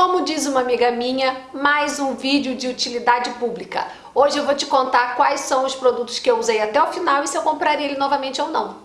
Como diz uma amiga minha, mais um vídeo de utilidade pública. Hoje eu vou te contar quais são os produtos que eu usei até o final e se eu compraria ele novamente ou não.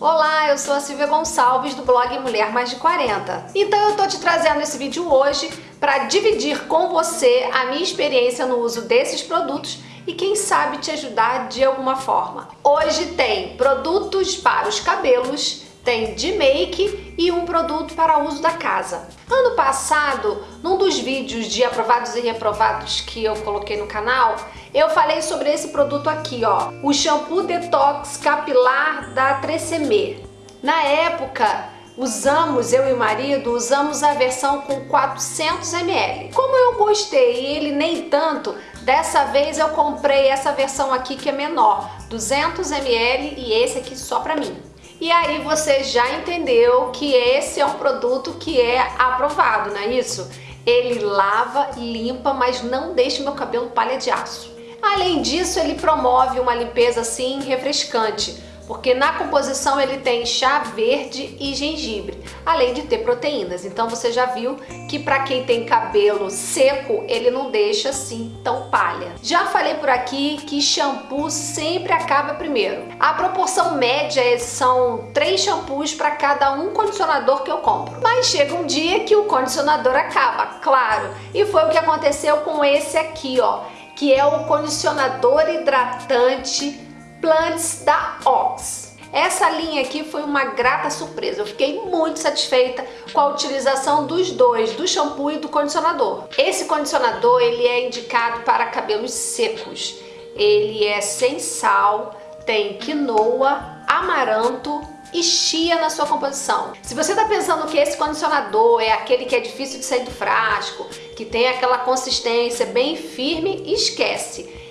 Olá, eu sou a Silvia Gonçalves do blog Mulher Mais de 40. Então eu tô te trazendo esse vídeo hoje para dividir com você a minha experiência no uso desses produtos e quem sabe te ajudar de alguma forma. Hoje tem produtos para os cabelos, tem de make e um produto para uso da casa. Ano passado, num dos vídeos de aprovados e reprovados que eu coloquei no canal, eu falei sobre esse produto aqui, ó, o shampoo detox capilar da Tresemme. Na época, usamos, eu e o marido, usamos a versão com 400 ml. Como eu gostei e ele nem tanto, dessa vez eu comprei essa versão aqui que é menor, 200 ml e esse aqui só pra mim. E aí você já entendeu que esse é um produto que é aprovado, não é isso? Ele lava, limpa, mas não deixa meu cabelo palha de aço. Além disso, ele promove uma limpeza assim refrescante porque na composição ele tem chá verde e gengibre, além de ter proteínas. Então você já viu que para quem tem cabelo seco, ele não deixa assim tão palha. Já falei por aqui que shampoo sempre acaba primeiro. A proporção média são três shampoos para cada um condicionador que eu compro. Mas chega um dia que o condicionador acaba, claro. E foi o que aconteceu com esse aqui, ó, que é o condicionador hidratante Plants da Ox. Essa linha aqui foi uma grata surpresa, eu fiquei muito satisfeita com a utilização dos dois, do shampoo e do condicionador. Esse condicionador ele é indicado para cabelos secos, ele é sem sal, tem quinoa, amaranto e chia na sua composição. Se você está pensando que esse condicionador é aquele que é difícil de sair do frasco, que tem aquela consistência bem firme, esquece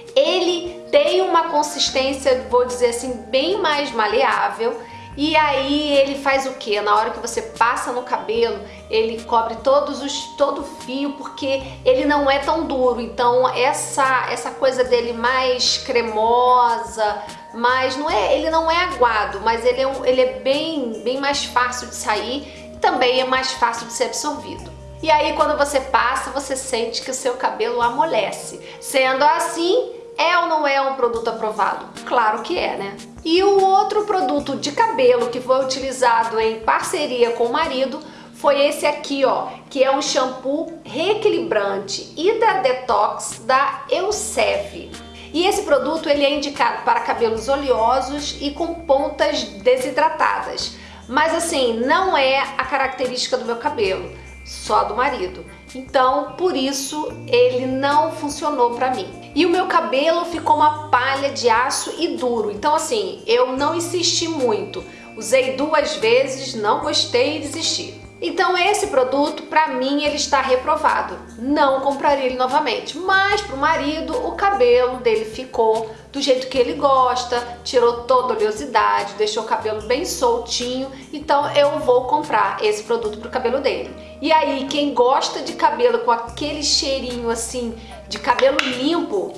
consistência, vou dizer assim, bem mais maleável e aí ele faz o que? Na hora que você passa no cabelo, ele cobre todos os todo o fio, porque ele não é tão duro. Então essa essa coisa dele mais cremosa, mais não é, ele não é aguado, mas ele é, um, ele é bem bem mais fácil de sair, e também é mais fácil de ser absorvido. E aí quando você passa, você sente que o seu cabelo amolece. Sendo assim, é ou não é um produto aprovado? Claro que é, né? E o outro produto de cabelo que foi utilizado em parceria com o marido foi esse aqui, ó, que é um shampoo reequilibrante Hydra Detox da Elseve. E esse produto ele é indicado para cabelos oleosos e com pontas desidratadas. Mas assim, não é a característica do meu cabelo, só do marido. Então, por isso, ele não funcionou para mim. E o meu cabelo ficou uma palha de aço e duro. Então, assim, eu não insisti muito. Usei duas vezes, não gostei e desisti. Então esse produto, para mim, ele está reprovado. Não compraria ele novamente. Mas para o marido, o cabelo dele ficou do jeito que ele gosta, tirou toda a oleosidade, deixou o cabelo bem soltinho. Então eu vou comprar esse produto para o cabelo dele. E aí, quem gosta de cabelo com aquele cheirinho assim, de cabelo limpo,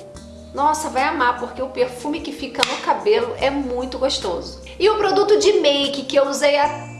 nossa, vai amar, porque o perfume que fica no cabelo é muito gostoso. E o produto de make que eu usei até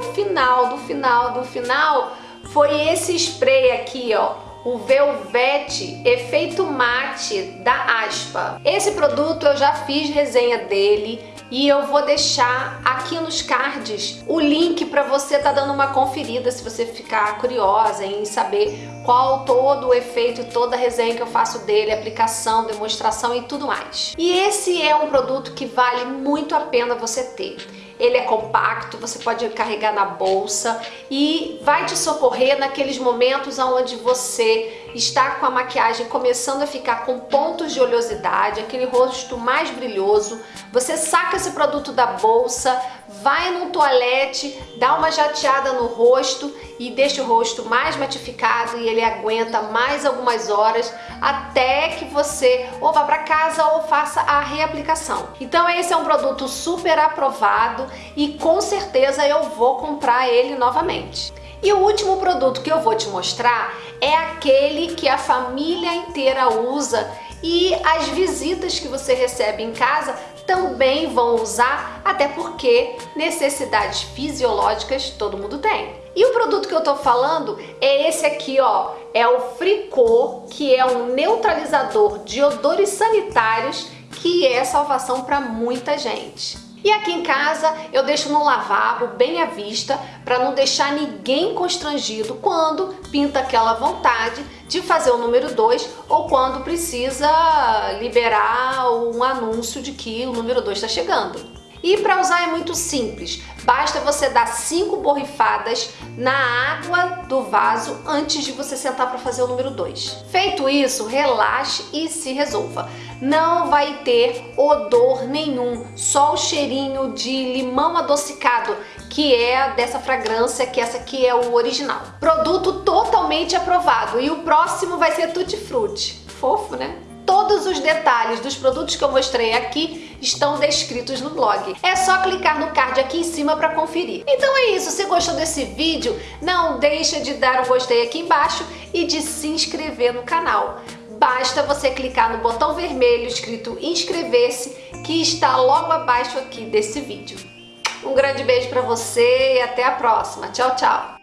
o final, do final, do final, foi esse spray aqui, ó, o Velvet Efeito Mate da Aspa. Esse produto eu já fiz resenha dele e eu vou deixar aqui nos cards o link para você tá dando uma conferida se você ficar curiosa em saber qual todo o efeito e toda a resenha que eu faço dele, aplicação, demonstração e tudo mais. E esse é um produto que vale muito a pena você ter ele é compacto, você pode carregar na bolsa e vai te socorrer naqueles momentos onde você está com a maquiagem começando a ficar com pontos de oleosidade, aquele rosto mais brilhoso, você saca esse produto da bolsa, vai num toalete, dá uma jateada no rosto e deixa o rosto mais matificado e ele aguenta mais algumas horas até que você ou vá para casa ou faça a reaplicação. Então esse é um produto super aprovado e com certeza eu vou comprar ele novamente. E o último produto que eu vou te mostrar é aquele que a família inteira usa e as visitas que você recebe em casa também vão usar, até porque necessidades fisiológicas todo mundo tem. E o produto que eu tô falando é esse aqui, ó, é o Fricô, que é um neutralizador de odores sanitários que é salvação para muita gente. E aqui em casa eu deixo no lavabo bem à vista para não deixar ninguém constrangido quando pinta aquela vontade de fazer o número 2 ou quando precisa liberar um anúncio de que o número 2 está chegando. E para usar é muito simples, basta você dar cinco borrifadas na água do vaso antes de você sentar para fazer o número 2. Feito isso, relaxe e se resolva. Não vai ter odor nenhum, só o cheirinho de limão adocicado, que é dessa fragrância, que essa aqui é o original. Produto totalmente aprovado e o próximo vai ser Tutti Frutti. Fofo, né? Todos os detalhes dos produtos que eu mostrei aqui estão descritos no blog. É só clicar no card aqui em cima para conferir. Então é isso, se gostou desse vídeo, não deixa de dar um gostei aqui embaixo e de se inscrever no canal. Basta você clicar no botão vermelho escrito inscrever-se que está logo abaixo aqui desse vídeo. Um grande beijo para você e até a próxima. Tchau, tchau!